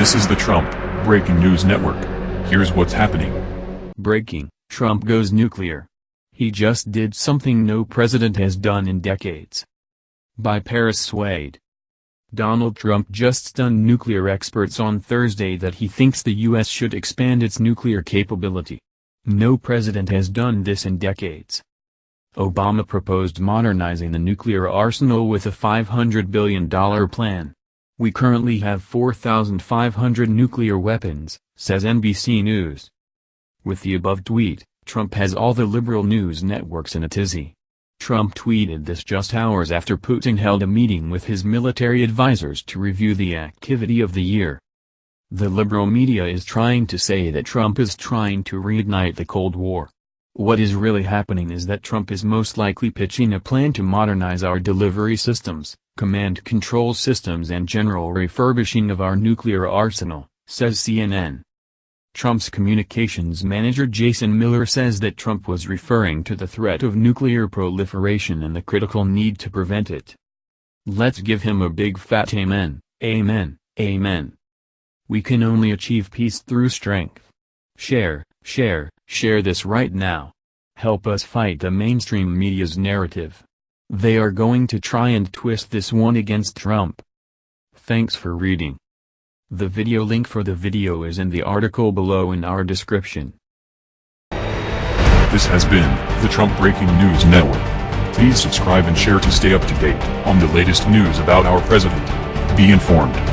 This is the Trump Breaking News Network. Here's what's happening. Breaking, Trump goes nuclear. He just did something no president has done in decades. By Paris Swade. Donald Trump just stunned nuclear experts on Thursday that he thinks the U.S. should expand its nuclear capability. No president has done this in decades. Obama proposed modernizing the nuclear arsenal with a $500 billion plan. We currently have 4,500 nuclear weapons, says NBC News. With the above tweet, Trump has all the liberal news networks in a tizzy. Trump tweeted this just hours after Putin held a meeting with his military advisers to review the activity of the year. The liberal media is trying to say that Trump is trying to reignite the Cold War. What is really happening is that Trump is most likely pitching a plan to modernize our delivery systems, command control systems and general refurbishing of our nuclear arsenal, says CNN. Trump's communications manager Jason Miller says that Trump was referring to the threat of nuclear proliferation and the critical need to prevent it. Let's give him a big fat amen, amen, amen. We can only achieve peace through strength. Share, share, share this right now. Help us fight the mainstream media's narrative. They are going to try and twist this one against Trump. Thanks for reading. The video link for the video is in the article below in our description. This has been the Trump Breaking News Network. Please subscribe and share to stay up to date on the latest news about our president. Be informed.